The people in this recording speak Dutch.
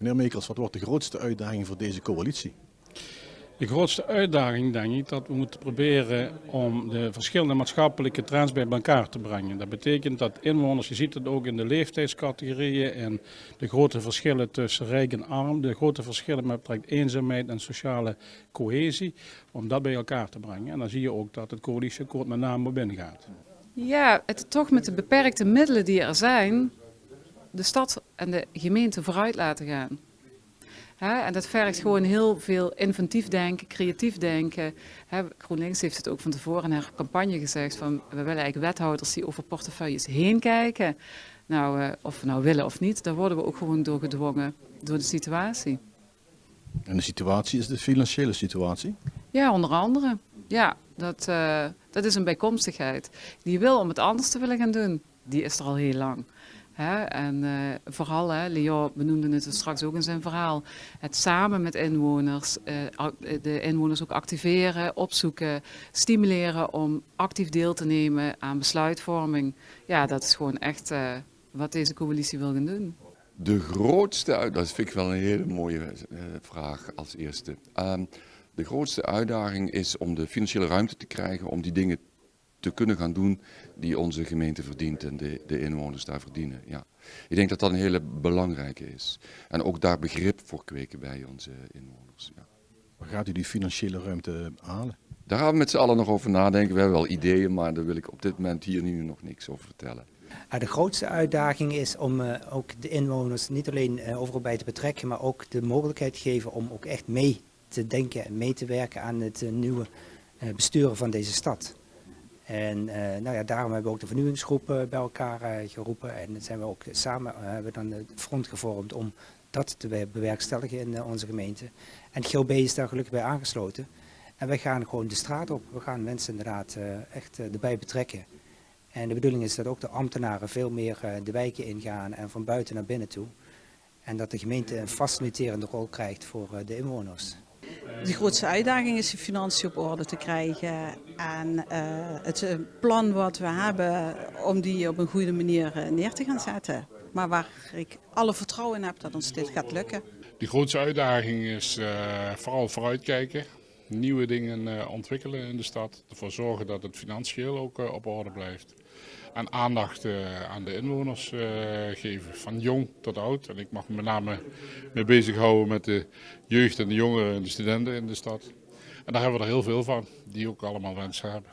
Meneer Meekers, wat wordt de grootste uitdaging voor deze coalitie? De grootste uitdaging denk ik dat we moeten proberen om de verschillende maatschappelijke trends bij elkaar te brengen. Dat betekent dat inwoners, je ziet het ook in de leeftijdscategorieën en de grote verschillen tussen rijk en arm, de grote verschillen met betrekking eenzaamheid en sociale cohesie, om dat bij elkaar te brengen. En dan zie je ook dat het coalitieakkoord met name op binnengaat. Ja, het toch met de beperkte middelen die er zijn, de stad en de gemeente vooruit laten gaan. en dat vergt gewoon heel veel inventief denken, creatief denken. GroenLinks heeft het ook van tevoren in haar campagne gezegd van we willen eigenlijk wethouders die over portefeuilles heen kijken. Nou, uh, of we nou willen of niet, daar worden we ook gewoon door gedwongen door de situatie. En de situatie is de financiële situatie? Ja, onder andere. Ja, dat, uh, dat is een bijkomstigheid. Die wil om het anders te willen gaan doen, die is er al heel lang. En uh, vooral, hè, Leo benoemde het straks ook in zijn verhaal, het samen met inwoners, uh, de inwoners ook activeren, opzoeken, stimuleren om actief deel te nemen aan besluitvorming. Ja, dat is gewoon echt wat deze coalitie wil gaan doen. De grootste dat vind ik wel een hele mooie vraag als eerste. Um, de grootste uitdaging is om de financiële ruimte te krijgen om die dingen te kunnen gaan doen die onze gemeente verdient en de, de inwoners daar verdienen. Ja. Ik denk dat dat een hele belangrijke is. En ook daar begrip voor kweken bij onze inwoners. Ja. Waar gaat u die financiële ruimte halen? Daar gaan we met z'n allen nog over nadenken. We hebben wel ideeën, maar daar wil ik op dit moment hier nu nog niks over vertellen. De grootste uitdaging is om uh, ook de inwoners niet alleen uh, overal bij te betrekken, maar ook de mogelijkheid te geven om ook echt mee te denken en mee te werken aan het uh, nieuwe besturen van deze stad. En uh, nou ja, daarom hebben we ook de vernieuwingsgroep bij elkaar uh, geroepen. En zijn we ook samen hebben dan het front gevormd om dat te bewerkstelligen in onze gemeente. En GLB is daar gelukkig bij aangesloten. En wij gaan gewoon de straat op. We gaan mensen inderdaad echt erbij betrekken. En de bedoeling is dat ook de ambtenaren veel meer de wijken ingaan en van buiten naar binnen toe. En dat de gemeente een faciliterende rol krijgt voor de inwoners. De grootste uitdaging is de financiën op orde te krijgen en uh, het eh, plan wat we hebben om die op een goede manier eh, neer te gaan zetten. Maar waar ik alle vertrouwen in heb dat ons dit gaat lukken. De grootste uitdaging is vooral vooruitkijken, nieuwe dingen uh, ontwikkelen in de stad. Ervoor zorgen dat het financieel ook uh, op orde blijft. En aandacht aan de inwoners geven, van jong tot oud. En ik mag me met name mee bezighouden met de jeugd en de jongeren en de studenten in de stad. En daar hebben we er heel veel van, die ook allemaal wensen hebben.